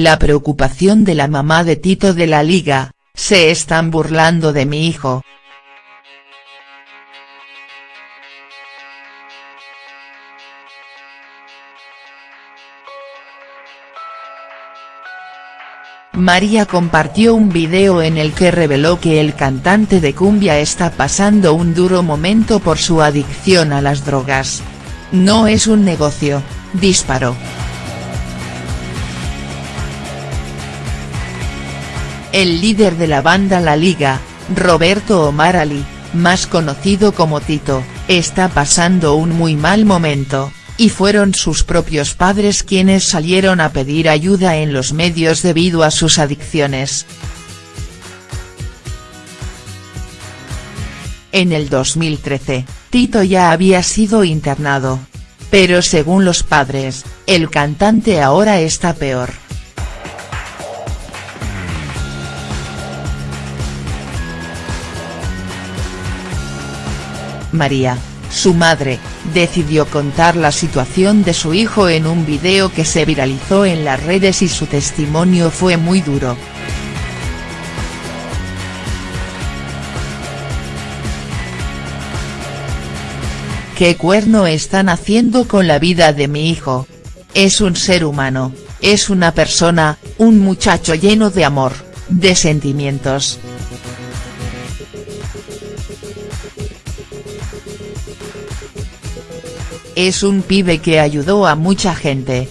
La preocupación de la mamá de Tito de la Liga, se están burlando de mi hijo. María compartió un video en el que reveló que el cantante de cumbia está pasando un duro momento por su adicción a las drogas. No es un negocio, disparó. El líder de la banda La Liga, Roberto Omar Ali, más conocido como Tito, está pasando un muy mal momento, y fueron sus propios padres quienes salieron a pedir ayuda en los medios debido a sus adicciones. En el 2013, Tito ya había sido internado. Pero según los padres, el cantante ahora está peor. María, su madre, decidió contar la situación de su hijo en un video que se viralizó en las redes y su testimonio fue muy duro. ¿Qué cuerno están haciendo con la vida de mi hijo? Es un ser humano, es una persona, un muchacho lleno de amor, de sentimientos. Es un pibe que ayudó a mucha gente.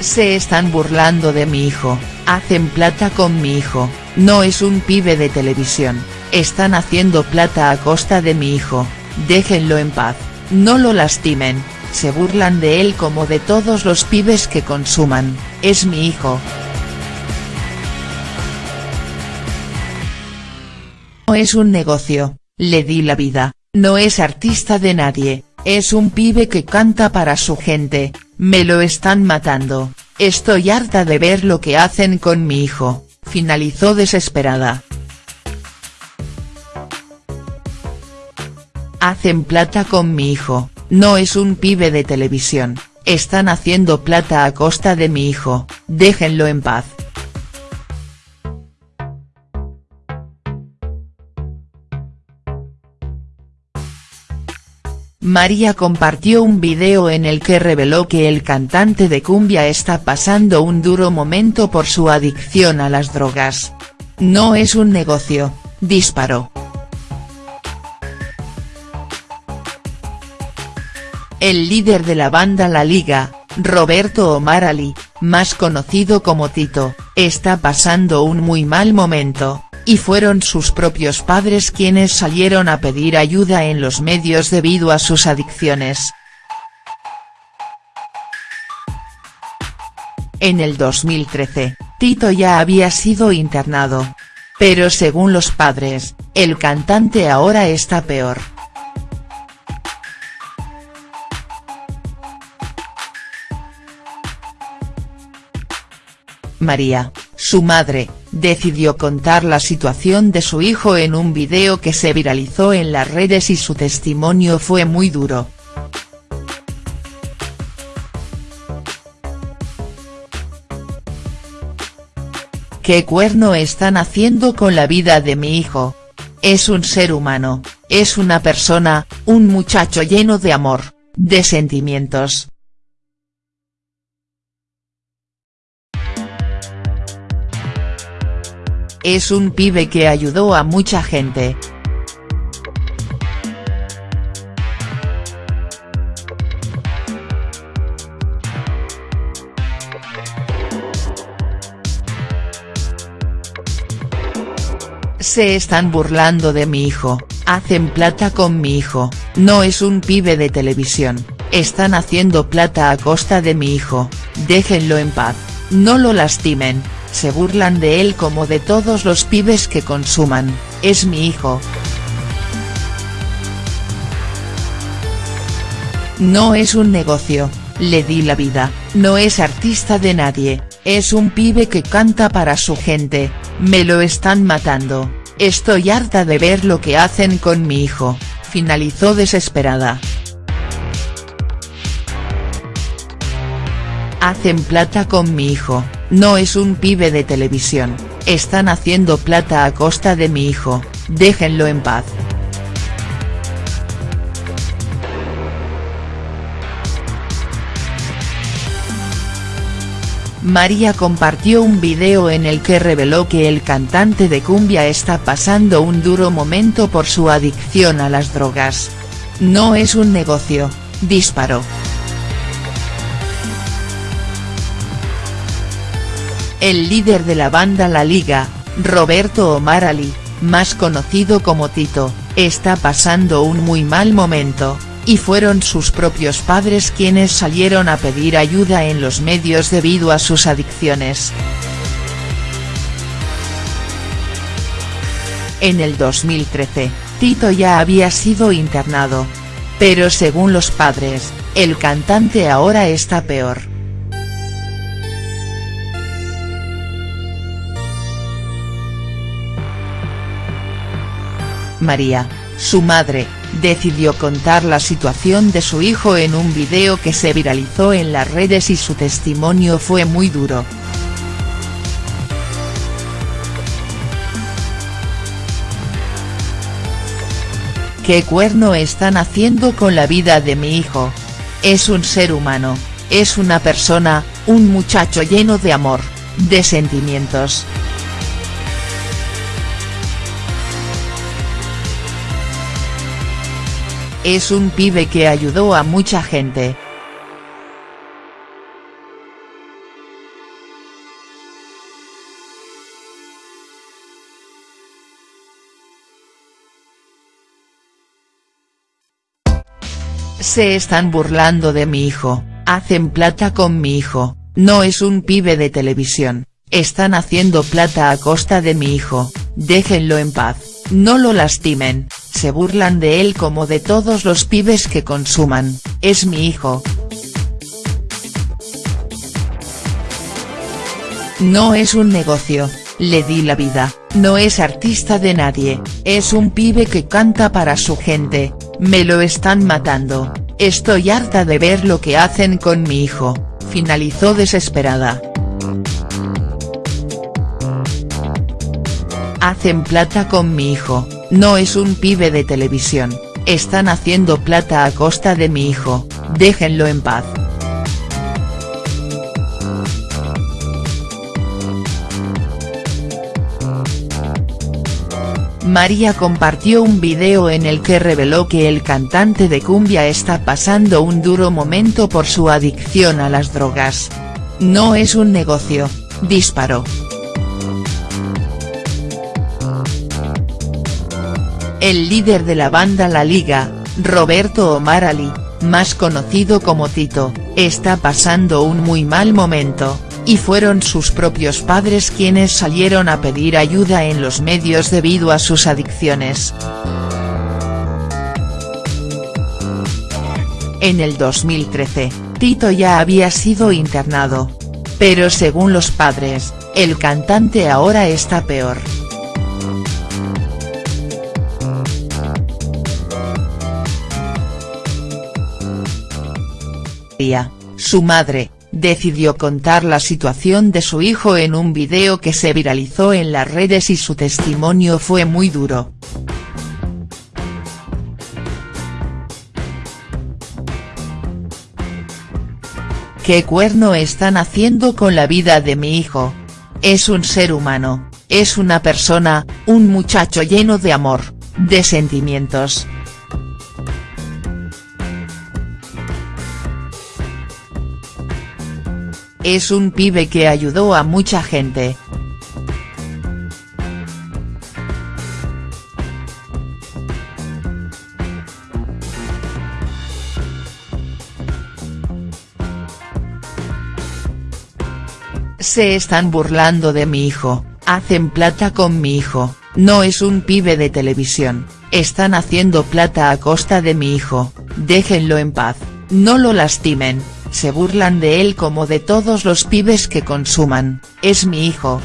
Se están burlando de mi hijo, hacen plata con mi hijo, no es un pibe de televisión, están haciendo plata a costa de mi hijo, déjenlo en paz, no lo lastimen se burlan de él como de todos los pibes que consuman, es mi hijo. No es un negocio, le di la vida, no es artista de nadie, es un pibe que canta para su gente, me lo están matando, estoy harta de ver lo que hacen con mi hijo, finalizó desesperada. Hacen plata con mi hijo, no es un pibe de televisión, están haciendo plata a costa de mi hijo, déjenlo en paz. María compartió un video en el que reveló que el cantante de cumbia está pasando un duro momento por su adicción a las drogas. No es un negocio, disparó. El líder de la banda La Liga, Roberto Omar Ali, más conocido como Tito, está pasando un muy mal momento, y fueron sus propios padres quienes salieron a pedir ayuda en los medios debido a sus adicciones. En el 2013, Tito ya había sido internado. Pero según los padres, el cantante ahora está peor. María, su madre, decidió contar la situación de su hijo en un video que se viralizó en las redes y su testimonio fue muy duro. ¿Qué cuerno están haciendo con la vida de mi hijo? Es un ser humano, es una persona, un muchacho lleno de amor, de sentimientos. Es un pibe que ayudó a mucha gente. Se están burlando de mi hijo, hacen plata con mi hijo, no es un pibe de televisión, están haciendo plata a costa de mi hijo, déjenlo en paz, no lo lastimen se burlan de él como de todos los pibes que consuman, es mi hijo. No es un negocio, le di la vida, no es artista de nadie, Es un pibe que canta para su gente, me lo están matando, estoy harta de ver lo que hacen con mi hijo, finalizó desesperada. Hacen plata con mi hijo, no es un pibe de televisión, están haciendo plata a costa de mi hijo, déjenlo en paz. María compartió un video en el que reveló que el cantante de cumbia está pasando un duro momento por su adicción a las drogas. No es un negocio, disparó. El líder de la banda La Liga, Roberto Omar Ali, más conocido como Tito, está pasando un muy mal momento, y fueron sus propios padres quienes salieron a pedir ayuda en los medios debido a sus adicciones. En el 2013, Tito ya había sido internado. Pero según los padres, el cantante ahora está peor. María, su madre, decidió contar la situación de su hijo en un video que se viralizó en las redes y su testimonio fue muy duro. ¿Qué cuerno están haciendo con la vida de mi hijo? Es un ser humano, es una persona, un muchacho lleno de amor, de sentimientos. Es un pibe que ayudó a mucha gente. Se están burlando de mi hijo, hacen plata con mi hijo, no es un pibe de televisión, están haciendo plata a costa de mi hijo, déjenlo en paz, no lo lastimen, se burlan de él como de todos los pibes que consuman, es mi hijo. No es un negocio, le di la vida, no es artista de nadie, es un pibe que canta para su gente, me lo están matando, estoy harta de ver lo que hacen con mi hijo, finalizó desesperada. Hacen plata con mi hijo, no es un pibe de televisión, están haciendo plata a costa de mi hijo, déjenlo en paz. María compartió un video en el que reveló que el cantante de cumbia está pasando un duro momento por su adicción a las drogas. No es un negocio, disparó. El líder de la banda La Liga, Roberto Omar Ali, más conocido como Tito, está pasando un muy mal momento, y fueron sus propios padres quienes salieron a pedir ayuda en los medios debido a sus adicciones. En el 2013, Tito ya había sido internado. Pero según los padres, el cantante ahora está peor. Su madre, decidió contar la situación de su hijo en un video que se viralizó en las redes y su testimonio fue muy duro. ¿Qué cuerno están haciendo con la vida de mi hijo? Es un ser humano, es una persona, un muchacho lleno de amor, de sentimientos. Es un pibe que ayudó a mucha gente. Se están burlando de mi hijo, hacen plata con mi hijo, no es un pibe de televisión, están haciendo plata a costa de mi hijo, déjenlo en paz, no lo lastimen, Se burlan de él como de todos los pibes que consuman, es mi hijo.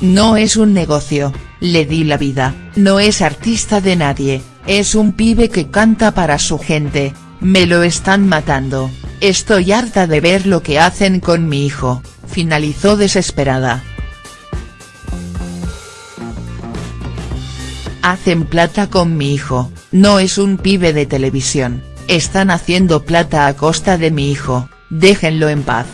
No es un negocio, le di la vida, no es artista de nadie, es un pibe que canta para su gente, me lo están matando, estoy harta de ver lo que hacen con mi hijo, finalizó desesperada. Hacen plata con mi hijo, no es un pibe de televisión, están haciendo plata a costa de mi hijo, déjenlo en paz.